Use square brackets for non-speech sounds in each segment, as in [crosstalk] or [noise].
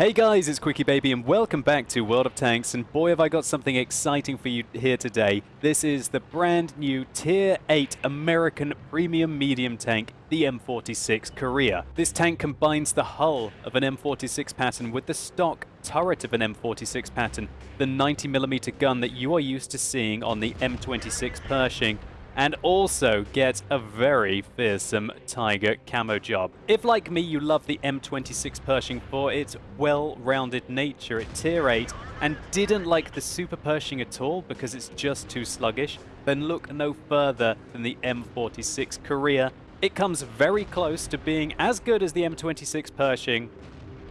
Hey guys, it's QuickyBaby and welcome back to World of Tanks and boy have I got something exciting for you here today. This is the brand new Tier 8 American Premium Medium Tank, the M46 Korea. This tank combines the hull of an M46 Patton with the stock turret of an M46 Patton, the 90mm gun that you are used to seeing on the M26 Pershing, and also get a very fearsome Tiger camo job. If like me you love the M26 Pershing for its well-rounded nature at tier 8 and didn't like the Super Pershing at all because it's just too sluggish, then look no further than the M46 Korea. It comes very close to being as good as the M26 Pershing,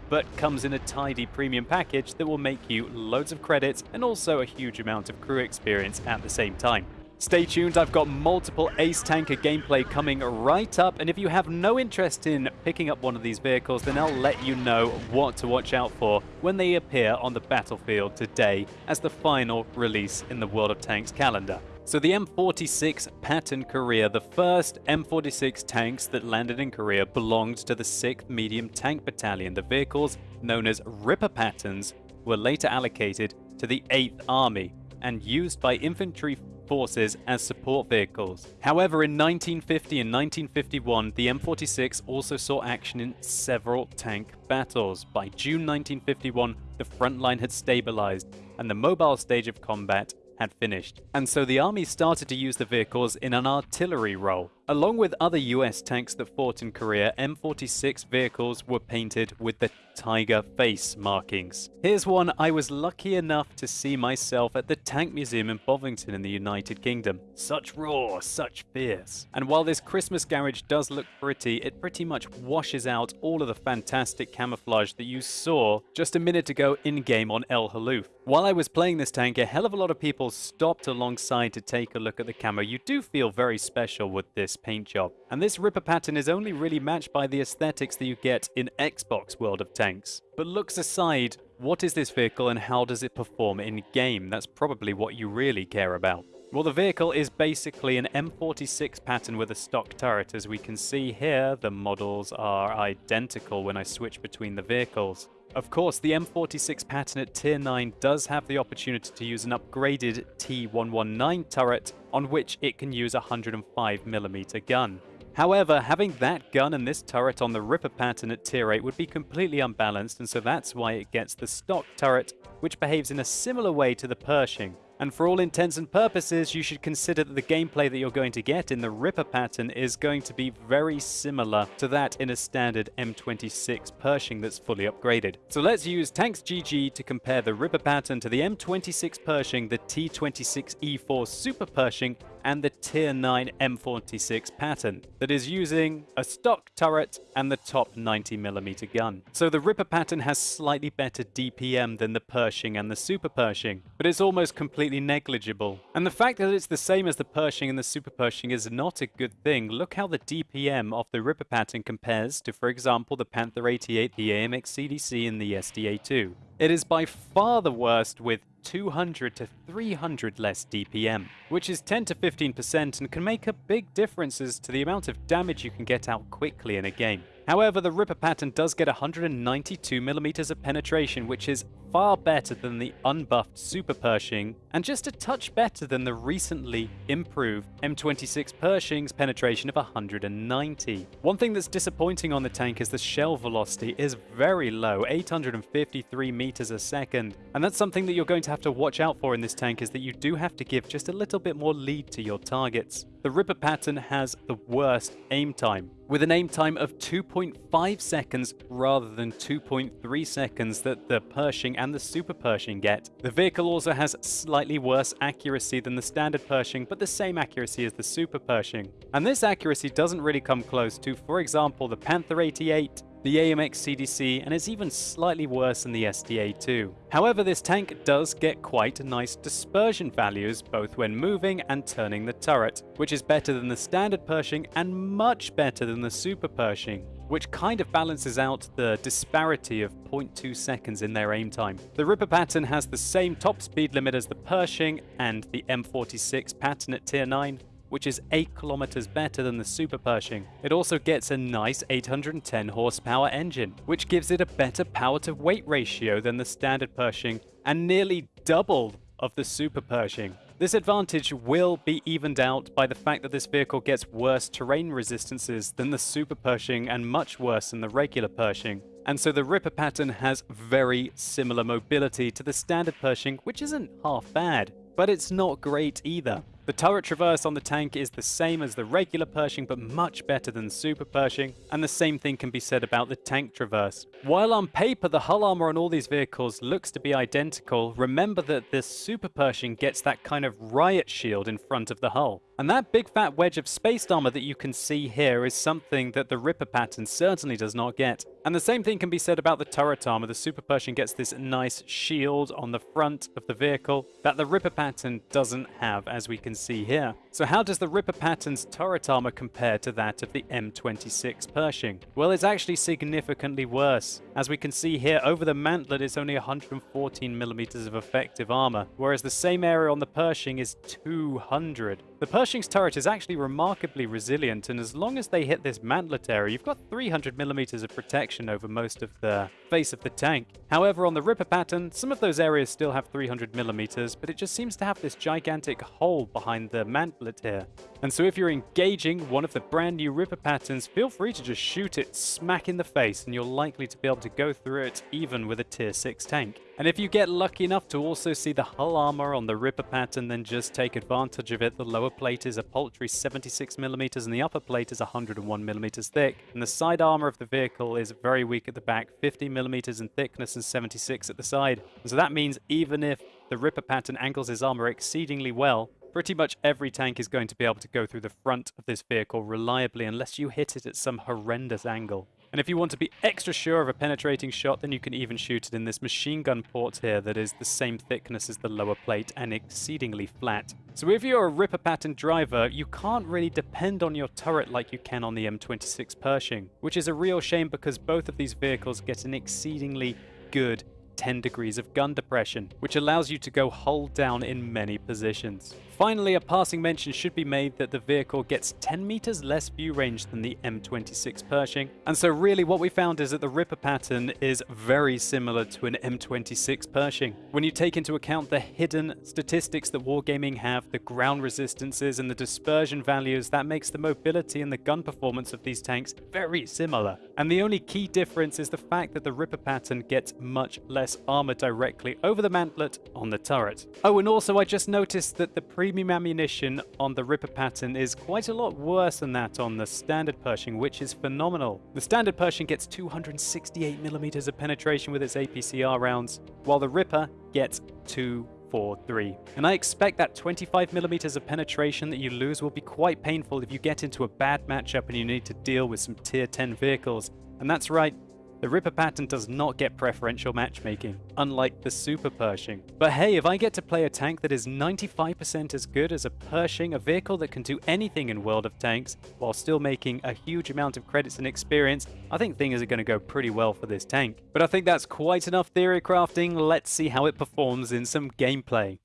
but comes in a tidy premium package that will make you loads of credits and also a huge amount of crew experience at the same time. Stay tuned, I've got multiple Ace Tanker gameplay coming right up, and if you have no interest in picking up one of these vehicles, then I'll let you know what to watch out for when they appear on the battlefield today as the final release in the World of Tanks calendar. So the M46 Patton Korea, the first M46 tanks that landed in Korea belonged to the 6th Medium Tank Battalion. The vehicles, known as Ripper Pattons, were later allocated to the 8th Army and used by infantry forces as support vehicles. However, in 1950 and 1951, the M46 also saw action in several tank battles. By June 1951, the front line had stabilized, and the mobile stage of combat had finished. And so the army started to use the vehicles in an artillery role. Along with other US tanks that fought in Korea, M46 vehicles were painted with the tiger face markings. Here's one I was lucky enough to see myself at the Tank Museum in Bovington in the United Kingdom. Such raw, such fierce. And while this Christmas garage does look pretty, it pretty much washes out all of the fantastic camouflage that you saw just a minute ago in-game on El Halluf. While I was playing this tank, a hell of a lot of people stopped alongside to take a look at the camo. You do feel very special with this paint job. And this Ripper Patton is only really matched by the aesthetics that you get in Xbox World of Tanks. But looks aside, what is this vehicle and how does it perform in game? That's probably what you really care about. Well, the vehicle is basically an M46 Patton with a stock turret. As we can see here, the models are identical when I switch between the vehicles. Of course, the M46 Patton at Tier 9 does have the opportunity to use an upgraded T119 turret on which it can use a 105mm gun. However, having that gun and this turret on the Ripper Patton at Tier 8 would be completely unbalanced and so that's why it gets the stock turret which behaves in a similar way to the Pershing. And for all intents and purposes, you should consider that the gameplay that you're going to get in the Ripper Patton is going to be very similar to that in a standard M26 Pershing that's fully upgraded. So let's use Tanks GG to compare the Ripper Patton to the M26 Pershing, the T26E4 Super Pershing, and the Tier 9 M46 Patton that is using a stock turret and the top 90mm gun. So the Ripper Patton has slightly better DPM than the Pershing and the Super Pershing, but it's almost completely negligible. And the fact that it's the same as the Pershing and the Super Pershing is not a good thing. Look how the DPM of the Ripper Patton compares to, for example, the Panther 88, the AMX CDC, and the STA-2. It is by far the worst with 200 to 300 less DPM, which is 10 to 15% and can make a big differences to the amount of damage you can get out quickly in a game. However, the Ripper Patton does get 192mm of penetration, which is far better than the unbuffed Super Pershing, and just a touch better than the recently improved M26 Pershing's penetration of 190. One thing that's disappointing on the tank is the shell velocity is very low, 853 meters a second, and that's something that you're going to have to watch out for in this tank is that you do have to give just a little bit more lead to your targets. The Ripper Patton has the worst aim time, with an aim time of 2.5 seconds rather than 2.3 seconds that the Pershing and the Super Pershing get. The vehicle also has slightly worse accuracy than the standard Pershing, but the same accuracy as the Super Pershing. And this accuracy doesn't really come close to, for example, the Panther 88 the AMX CDC, and is even slightly worse than the STA-2. However, this tank does get quite nice dispersion values, both when moving and turning the turret, which is better than the standard Pershing and much better than the Super Pershing which kind of balances out the disparity of 0.2 seconds in their aim time. The Ripper Patton has the same top speed limit as the Pershing and the M46 Patton at tier 9, which is 8 kilometers better than the Super Pershing. It also gets a nice 810 horsepower engine, which gives it a better power to weight ratio than the standard Pershing and nearly double of the Super Pershing. This advantage will be evened out by the fact that this vehicle gets worse terrain resistances than the Super Pershing and much worse than the regular Pershing. And so the Ripper Patton has very similar mobility to the standard Pershing, which isn't half bad, but it's not great either. The turret traverse on the tank is the same as the regular Pershing, but much better than Super Pershing, and the same thing can be said about the tank traverse. While on paper the hull armor on all these vehicles looks to be identical, remember that this Super Pershing gets that kind of riot shield in front of the hull. And that big fat wedge of spaced armor that you can see here is something that the Ripper Patton certainly does not get. And the same thing can be said about the turret armor. The Super Pershing gets this nice shield on the front of the vehicle that the Ripper Patton doesn't have, as we can see here. So how does the Ripper Patton's turret armor compare to that of the M26 Pershing? Well, it's actually significantly worse. As we can see here, over the mantlet it's only 114 millimeters of effective armor, whereas the same area on the Pershing is 200. The Pershing's turret is actually remarkably resilient, and as long as they hit this mantlet area, you've got 300 millimeters of protection over most of the face of the tank. However, on the Ripper Patton, some of those areas still have 300 millimeters, but it just seems to have this gigantic hole behind the mantlet here. And so if you're engaging one of the brand new Ripper Pattons, feel free to just shoot it smack in the face, and you're likely to be able to go through it even with a tier 6 tank. And if you get lucky enough to also see the hull armor on the Ripper Patton, then just take advantage of it. The lower plate is a paltry 76mm and the upper plate is 101mm thick. And the side armor of the vehicle is very weak at the back, 50mm in thickness and 76 at the side. And so that means even if the Ripper Patton angles his armor exceedingly well, Pretty much every tank is going to be able to go through the front of this vehicle reliably unless you hit it at some horrendous angle. And if you want to be extra sure of a penetrating shot, then you can even shoot it in this machine gun port here that is the same thickness as the lower plate and exceedingly flat. So if you're a Ripper Patton driver, you can't really depend on your turret like you can on the M26 Pershing, which is a real shame because both of these vehicles get an exceedingly good 10 degrees of gun depression, which allows you to go hull down in many positions. Finally, a passing mention should be made that the vehicle gets 10 meters less view range than the M26 Pershing, and so really what we found is that the Ripper Patton is very similar to an M26 Pershing. When you take into account the hidden statistics that Wargaming have, the ground resistances and the dispersion values, that makes the mobility and the gun performance of these tanks very similar. And the only key difference is the fact that the Ripper Patton gets much less armor directly over the mantlet on the turret. Oh, and also I just noticed that the premium ammunition on the Ripper Patton is quite a lot worse than that on the standard Pershing, which is phenomenal. The standard Pershing gets 268mm of penetration with its APCR rounds, while the Ripper gets 243. And I expect that 25mm of penetration that you lose will be quite painful if you get into a bad matchup and you need to deal with some tier 10 vehicles. And that's right, the Ripper Patton does not get preferential matchmaking, unlike the Super Pershing. But hey, if I get to play a tank that is 95% as good as a Pershing, a vehicle that can do anything in World of Tanks, while still making a huge amount of credits and experience, I think things are going to go pretty well for this tank. But I think that's quite enough theory crafting, let's see how it performs in some gameplay.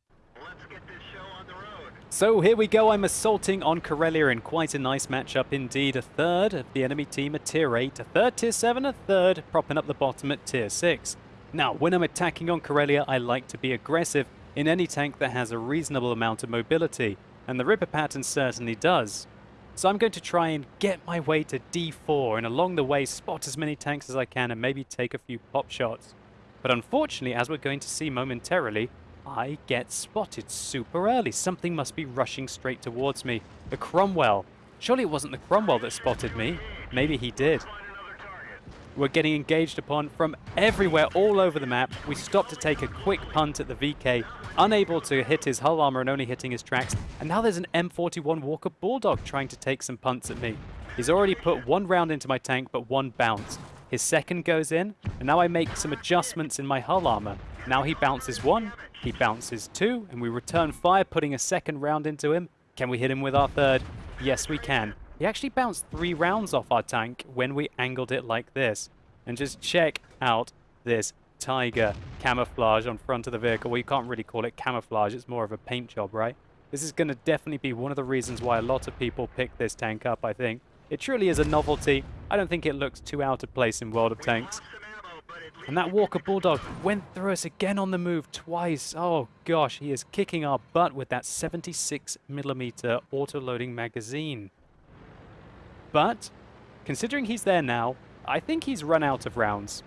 So here we go, I'm assaulting on Karelia in quite a nice matchup indeed. A third of the enemy team at tier 8, a third tier 7, a third propping up the bottom at tier 6. Now, when I'm attacking on Karelia, I like to be aggressive in any tank that has a reasonable amount of mobility, and the Ripper Patton certainly does. So I'm going to try and get my way to D4 and along the way spot as many tanks as I can and maybe take a few pop shots. But unfortunately, as we're going to see momentarily, I get spotted super early. Something must be rushing straight towards me. The Cromwell. Surely it wasn't the Cromwell that spotted me. Maybe he did. We're getting engaged upon from everywhere all over the map. We stop to take a quick punt at the VK, unable to hit his hull armor and only hitting his tracks. And now there's an M41 Walker Bulldog trying to take some punts at me. He's already put one round into my tank, but one bounced. His second goes in, and now I make some adjustments in my hull armor. Now he bounces one, he bounces two, and we return fire, putting a second round into him. Can we hit him with our third? Yes, we can. He actually bounced three rounds off our tank when we angled it like this. And just check out this tiger camouflage on front of the vehicle. Well, you can't really call it camouflage. It's more of a paint job, right? This is going to definitely be one of the reasons why a lot of people pick this tank up, I think. It truly is a novelty. I don't think it looks too out of place in World of Tanks. And that Walker Bulldog went through us again on the move twice. Oh gosh, he is kicking our butt with that 76mm auto-loading magazine. But, considering he's there now, I think he's run out of rounds.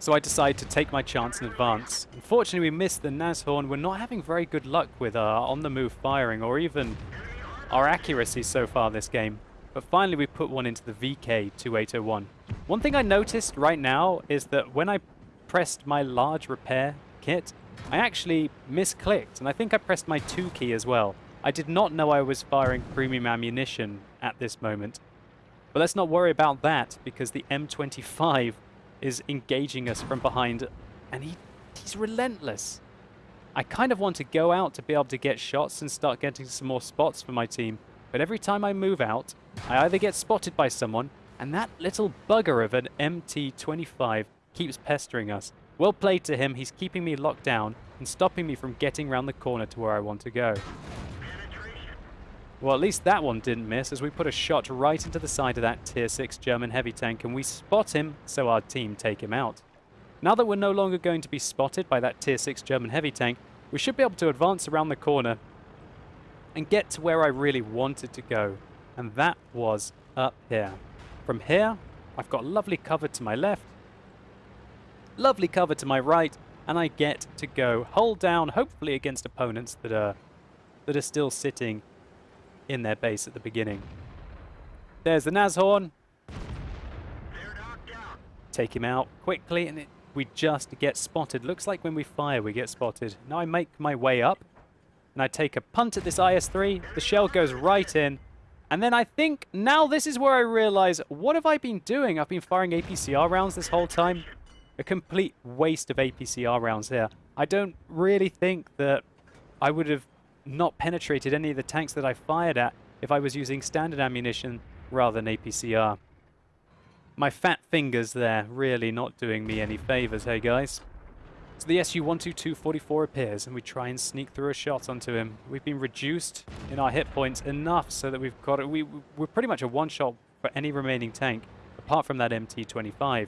So I decide to take my chance in advance. Unfortunately, we missed the Nashorn. We're not having very good luck with uh, our on-the-move firing or even our accuracy so far this game. But finally we put one into the VK2801. One thing I noticed right now is that when I pressed my large repair kit, I actually misclicked, and I think I pressed my 2 key as well. I did not know I was firing premium ammunition at this moment. But let's not worry about that, because the M25 is engaging us from behind, and he, he's relentless. I kind of want to go out to be able to get shots and start getting some more spots for my team, but every time I move out, I either get spotted by someone, and that little bugger of an MT-25 keeps pestering us. Well played to him, he's keeping me locked down and stopping me from getting around the corner to where I want to go. Well, at least that one didn't miss as we put a shot right into the side of that Tier 6 German heavy tank and we spot him, so our team take him out. Now that we're no longer going to be spotted by that Tier 6 German heavy tank, we should be able to advance around the corner and get to where I really wanted to go. And that was up here. From here, I've got lovely cover to my left, lovely cover to my right, and I get to go hold down, hopefully against opponents that are that are still sitting in their base at the beginning. There's the Nashorn. Take him out quickly, and it, we just get spotted. Looks like when we fire, we get spotted. Now I make my way up, and I take a punt at this IS-3. The shell goes right in, and then I think now this is where I realize, what have I been doing? I've been firing APCR rounds this whole time. A complete waste of APCR rounds here. I don't really think that I would have not penetrated any of the tanks that I fired at if I was using standard ammunition rather than APCR. My fat fingers there really not doing me any favors, hey guys. So the SU-122-44 appears and we try and sneak through a shot onto him. We've been reduced in our hit points enough so that we've got it. We, we're pretty much a one-shot for any remaining tank, apart from that MT-25.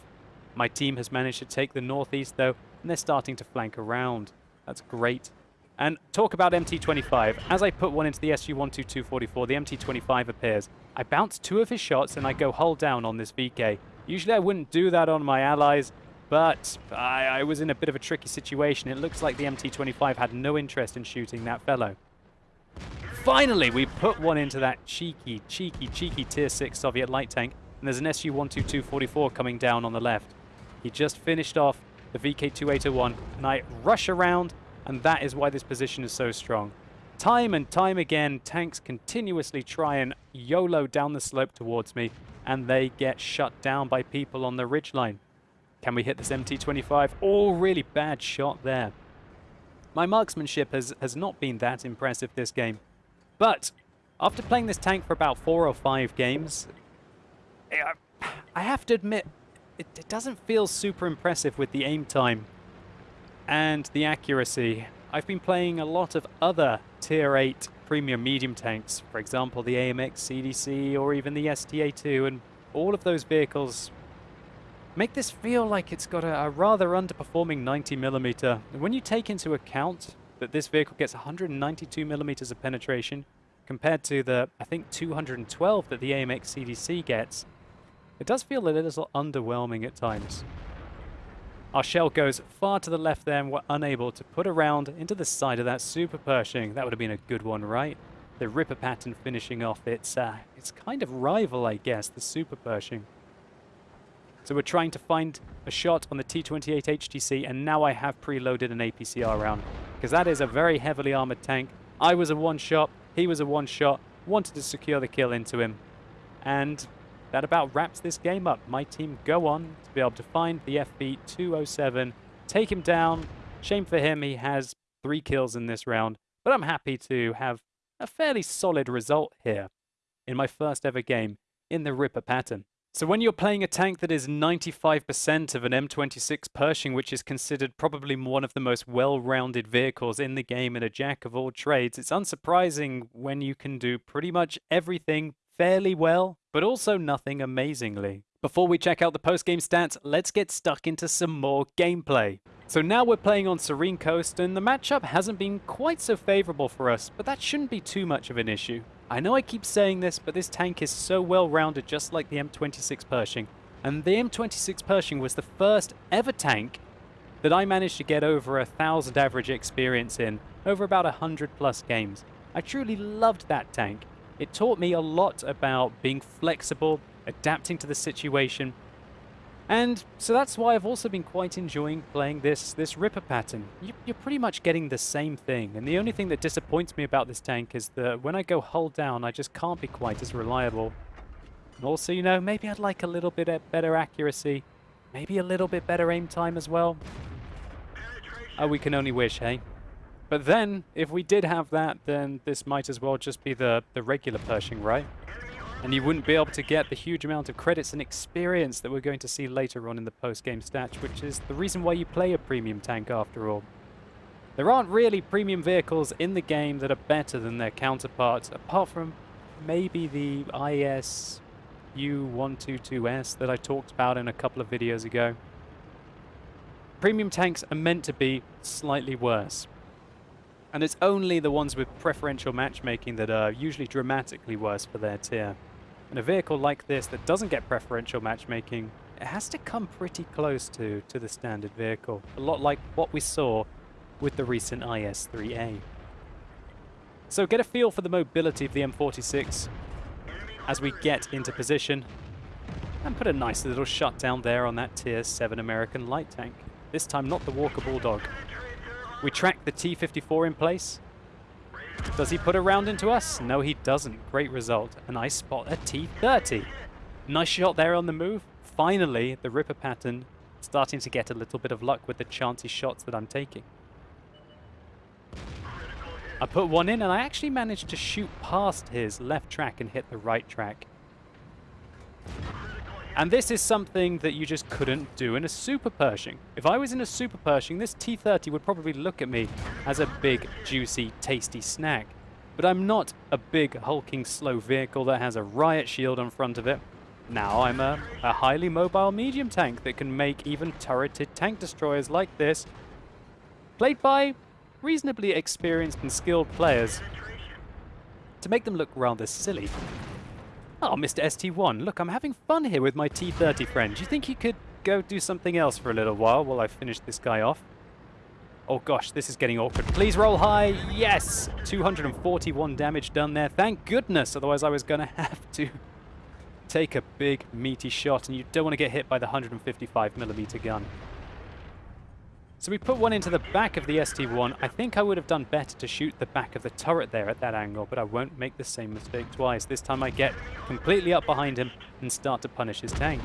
My team has managed to take the northeast though, and they're starting to flank around. That's great. And talk about MT-25. As I put one into the SU-122-44, the MT-25 appears. I bounce two of his shots and I go hull down on this VK. Usually I wouldn't do that on my allies, but I, I was in a bit of a tricky situation. It looks like the MT-25 had no interest in shooting that fellow. Finally, we put one into that cheeky, cheeky, cheeky Tier 6 Soviet light tank, and there's an SU-122-44 coming down on the left. He just finished off the VK-2801, and I rush around, and that is why this position is so strong. Time and time again, tanks continuously try and YOLO down the slope towards me, and they get shut down by people on the ridgeline. Can we hit this MT-25? Oh, really bad shot there. My marksmanship has, has not been that impressive this game. But after playing this tank for about four or five games, I have to admit, it, it doesn't feel super impressive with the aim time and the accuracy. I've been playing a lot of other Tier 8 premium medium tanks, for example the AMX CDC or even the STA-2, and all of those vehicles make this feel like it's got a, a rather underperforming 90mm. When you take into account that this vehicle gets 192mm of penetration compared to the, I think, 212 that the AMX CDC gets, it does feel a little underwhelming at times. Our shell goes far to the left there and we're unable to put around into the side of that Super Pershing. That would have been a good one, right? The Ripper Patton finishing off its, uh, its kind of rival, I guess, the Super Pershing. So we're trying to find a shot on the T-28 HTC and now I have preloaded an APCR round because that is a very heavily armored tank. I was a one-shot, he was a one-shot, wanted to secure the kill into him. And that about wraps this game up. My team go on to be able to find the FB207, take him down. Shame for him, he has three kills in this round, but I'm happy to have a fairly solid result here in my first ever game in the Ripper Patton. So when you're playing a tank that is 95% of an M26 Pershing, which is considered probably one of the most well-rounded vehicles in the game and a jack of all trades, it's unsurprising when you can do pretty much everything fairly well, but also nothing amazingly. Before we check out the post-game stats, let's get stuck into some more gameplay. So now we're playing on Serene Coast, and the matchup hasn't been quite so favourable for us, but that shouldn't be too much of an issue. I know I keep saying this, but this tank is so well rounded just like the M26 Pershing. And the M26 Pershing was the first ever tank that I managed to get over a thousand average experience in, over about a hundred plus games. I truly loved that tank. It taught me a lot about being flexible, adapting to the situation, and so that's why I've also been quite enjoying playing this this Ripper Patton. You, are pretty much getting the same thing, and the only thing that disappoints me about this tank is that when I go hull down, I just can't be quite as reliable. And also, you know, maybe I'd like a little bit better accuracy, maybe a little bit better aim time as well. Oh, we can only wish, hey? But then, if we did have that, then this might as well just be the, the regular Pershing, right? And you wouldn't be able to get the huge amount of credits and experience that we're going to see later on in the post-game stats, which is the reason why you play a premium tank after all. There aren't really premium vehicles in the game that are better than their counterparts, apart from maybe the IS U122S that I talked about in a couple of videos ago. Premium tanks are meant to be slightly worse. And it's only the ones with preferential matchmaking that are usually dramatically worse for their tier. And a vehicle like this that doesn't get preferential matchmaking, it has to come pretty close to, to the standard vehicle. A lot like what we saw with the recent IS-3A. So get a feel for the mobility of the M46 as we get into position and put a nice little shut down there on that tier 7 American light tank. This time not the Walker Bulldog. We track the T-54 in place does he put a round into us? No, he doesn't. Great result. And I spot a T-30. Nice shot there on the move. Finally, the Ripper Patton starting to get a little bit of luck with the chancy shots that I'm taking. I put one in and I actually managed to shoot past his left track and hit the right track. And this is something that you just couldn't do in a Super Pershing. If I was in a Super Pershing, this T-30 would probably look at me as a big, juicy, tasty snack. But I'm not a big, hulking, slow vehicle that has a riot shield on front of it. Now I'm a, a highly mobile medium tank that can make even turreted tank destroyers like this, played by reasonably experienced and skilled players, to make them look rather silly. Oh, Mr. ST1, look, I'm having fun here with my T30 friend. Do you think you could go do something else for a little while while I finish this guy off? Oh gosh, this is getting awkward. Please roll high. Yes! 241 damage done there. Thank goodness, otherwise I was going [laughs] to have to take a big meaty shot, and you don't want to get hit by the 155 millimeter gun. So we put one into the back of the ST1. I think I would have done better to shoot the back of the turret there at that angle, but I won't make the same mistake twice. This time I get completely up behind him and start to punish his tank.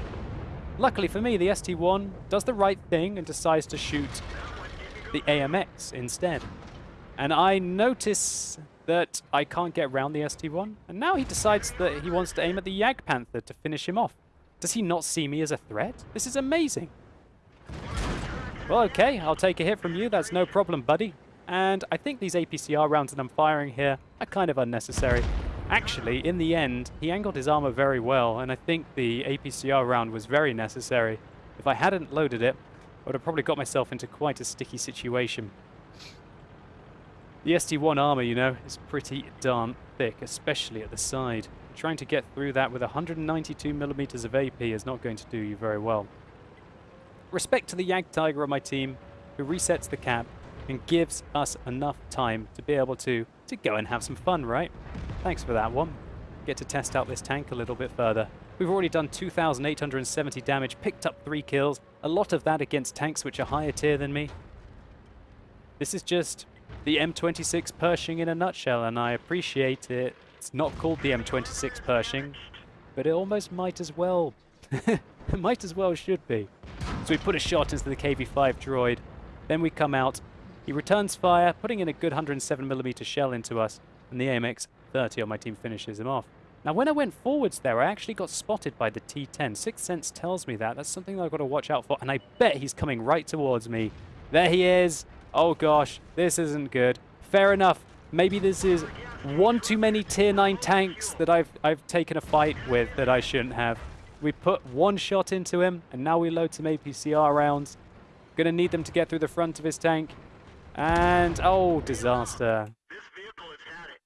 Luckily for me, the ST1 does the right thing and decides to shoot the AMX instead. And I notice that I can't get around the ST1, and now he decides that he wants to aim at the Jagdpanther to finish him off. Does he not see me as a threat? This is amazing. Well, okay, I'll take a hit from you. That's no problem, buddy. And I think these APCR rounds that I'm firing here are kind of unnecessary. Actually, in the end, he angled his armor very well, and I think the APCR round was very necessary. If I hadn't loaded it, I would have probably got myself into quite a sticky situation. The ST1 armor, you know, is pretty darn thick, especially at the side. Trying to get through that with 192 millimeters of AP is not going to do you very well. Respect to the Jagdtiger on my team, who resets the cap and gives us enough time to be able to, to go and have some fun, right? Thanks for that one. Get to test out this tank a little bit further. We've already done 2,870 damage, picked up 3 kills, a lot of that against tanks which are higher tier than me. This is just the M26 Pershing in a nutshell, and I appreciate it. It's not called the M26 Pershing, but it almost might as well. [laughs] it might as well should be. So we put a shot into the KV-5 droid. Then we come out. He returns fire, putting in a good 107mm shell into us. And the AMX-30 on my team finishes him off. Now, when I went forwards there, I actually got spotted by the T-10. Sixth Sense tells me that. That's something that I've got to watch out for, and I bet he's coming right towards me. There he is. Oh gosh, this isn't good. Fair enough. Maybe this is one too many tier 9 tanks that I've, I've taken a fight with that I shouldn't have. We put one shot into him, and now we load some APCR rounds. Gonna need them to get through the front of his tank. And, oh, disaster.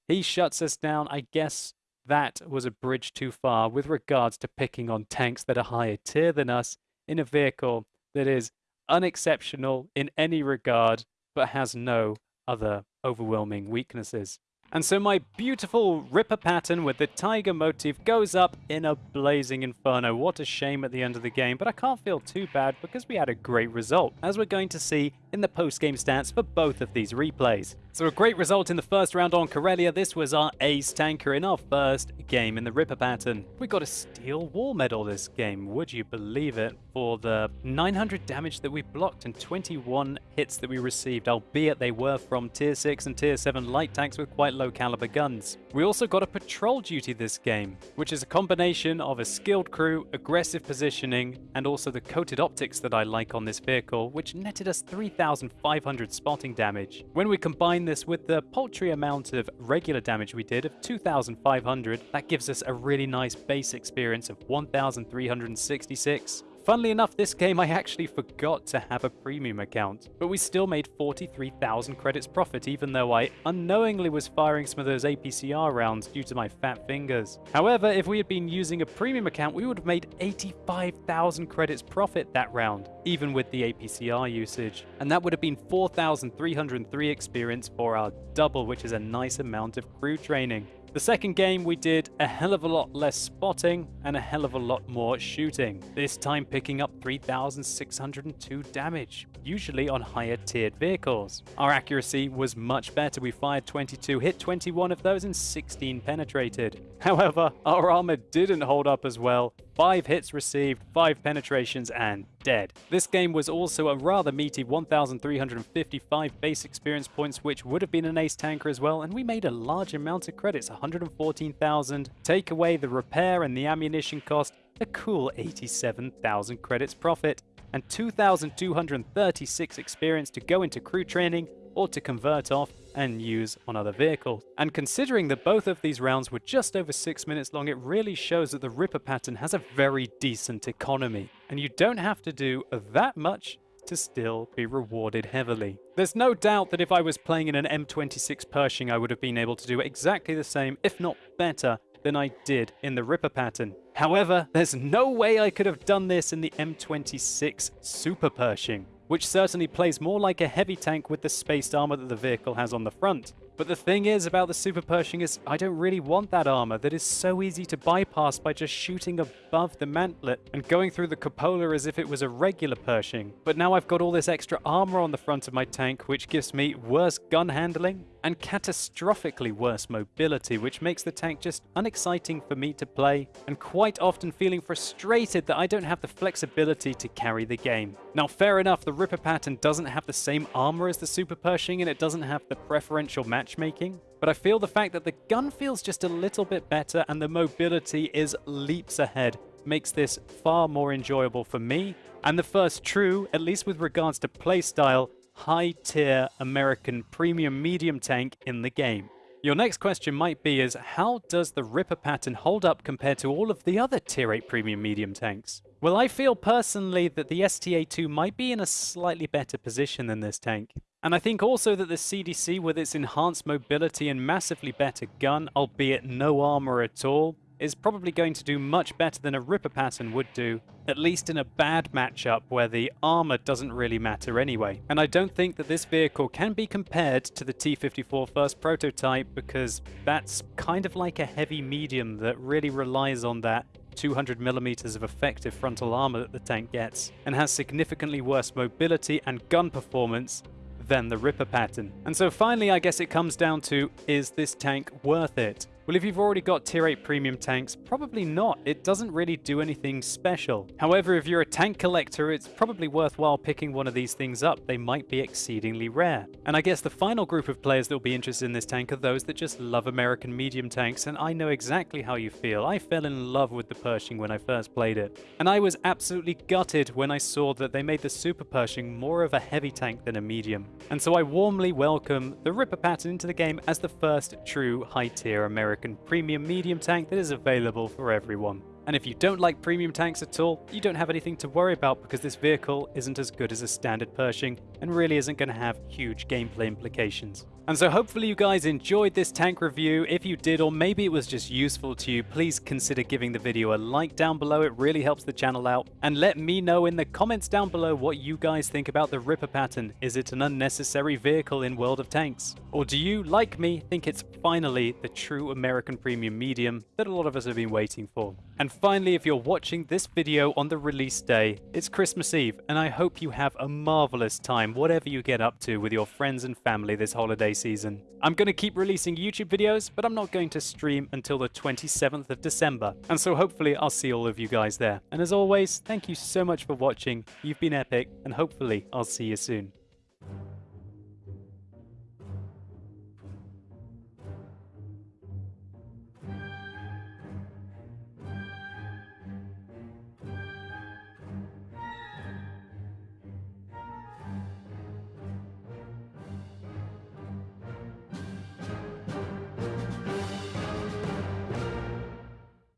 He shuts us down. I guess that was a bridge too far with regards to picking on tanks that are higher tier than us in a vehicle that is unexceptional in any regard, but has no other overwhelming weaknesses. And so my beautiful Ripper Patton with the tiger motif goes up in a blazing inferno. What a shame at the end of the game, but I can't feel too bad because we had a great result, as we're going to see in the post-game stats for both of these replays. So a great result in the first round on Karelia. This was our ace tanker in our first game in the Ripper Patton. We got a steel wall medal this game, would you believe it, for the 900 damage that we blocked and 21 hits that we received, albeit they were from tier 6 and tier 7 light tanks with quite low caliber guns. We also got a patrol duty this game, which is a combination of a skilled crew, aggressive positioning, and also the coated optics that I like on this vehicle, which netted us 3,500 spotting damage. When we combine combine this with the paltry amount of regular damage we did of 2,500, that gives us a really nice base experience of 1,366. Funnily enough, this game I actually forgot to have a premium account, but we still made 43,000 credits profit even though I unknowingly was firing some of those APCR rounds due to my fat fingers. However, if we had been using a premium account, we would have made 85,000 credits profit that round, even with the APCR usage. And that would have been 4,303 experience for our double, which is a nice amount of crew training. The second game we did a hell of a lot less spotting and a hell of a lot more shooting, this time picking up 3602 damage, usually on higher tiered vehicles. Our accuracy was much better, we fired 22, hit 21 of those and 16 penetrated. [laughs] However, our armor didn't hold up as well, 5 hits received, 5 penetrations and dead. This game was also a rather meaty 1,355 base experience points, which would have been an ace tanker as well, and we made a large amount of credits, 114,000. Take away the repair and the ammunition cost, a cool 87,000 credits profit, and 2,236 experience to go into crew training or to convert off and use on other vehicles. And considering that both of these rounds were just over 6 minutes long, it really shows that the Ripper Patton has a very decent economy. And you don't have to do that much to still be rewarded heavily. There's no doubt that if I was playing in an M26 Pershing, I would have been able to do exactly the same, if not better, than I did in the Ripper Patton. However, there's no way I could have done this in the M26 Super Pershing which certainly plays more like a heavy tank with the spaced armor that the vehicle has on the front. But the thing is about the Super Pershing is I don't really want that armor that is so easy to bypass by just shooting above the mantlet and going through the cupola as if it was a regular Pershing. But now I've got all this extra armor on the front of my tank which gives me worse gun handling and catastrophically worse mobility which makes the tank just unexciting for me to play and quite often feeling frustrated that I don't have the flexibility to carry the game. Now fair enough the Ripper Patton doesn't have the same armor as the Super Pershing and it doesn't have the preferential matchmaking, but I feel the fact that the gun feels just a little bit better and the mobility is leaps ahead makes this far more enjoyable for me, and the first true, at least with regards to playstyle, high-tier American premium medium tank in the game. Your next question might be is, how does the Ripper Patton hold up compared to all of the other Tier 8 premium medium tanks? Well, I feel personally that the STA-2 might be in a slightly better position than this tank. And I think also that the CDC, with its enhanced mobility and massively better gun, albeit no armor at all, is probably going to do much better than a Ripper Patton would do, at least in a bad matchup where the armor doesn't really matter anyway. And I don't think that this vehicle can be compared to the T-54 first prototype because that's kind of like a heavy medium that really relies on that 200 millimeters of effective frontal armor that the tank gets, and has significantly worse mobility and gun performance than the Ripper Patton. And so finally, I guess it comes down to, is this tank worth it? Well, if you've already got tier 8 premium tanks, probably not. It doesn't really do anything special. However, if you're a tank collector, it's probably worthwhile picking one of these things up. They might be exceedingly rare. And I guess the final group of players that will be interested in this tank are those that just love American medium tanks, and I know exactly how you feel. I fell in love with the Pershing when I first played it. And I was absolutely gutted when I saw that they made the Super Pershing more of a heavy tank than a medium. And so I warmly welcome the Ripper Patton into the game as the first true high-tier American premium medium tank that is available for everyone. And if you don't like premium tanks at all, you don't have anything to worry about because this vehicle isn't as good as a standard Pershing and really isn't going to have huge gameplay implications. And so hopefully you guys enjoyed this tank review. If you did, or maybe it was just useful to you, please consider giving the video a like down below. It really helps the channel out. And let me know in the comments down below what you guys think about the Ripper Patton. Is it an unnecessary vehicle in World of Tanks? Or do you, like me, think it's finally the true American premium medium that a lot of us have been waiting for? And finally, if you're watching this video on the release day, it's Christmas Eve, and I hope you have a marvelous time, whatever you get up to with your friends and family this holiday season. I'm going to keep releasing YouTube videos, but I'm not going to stream until the 27th of December, and so hopefully I'll see all of you guys there. And as always, thank you so much for watching, you've been epic, and hopefully I'll see you soon.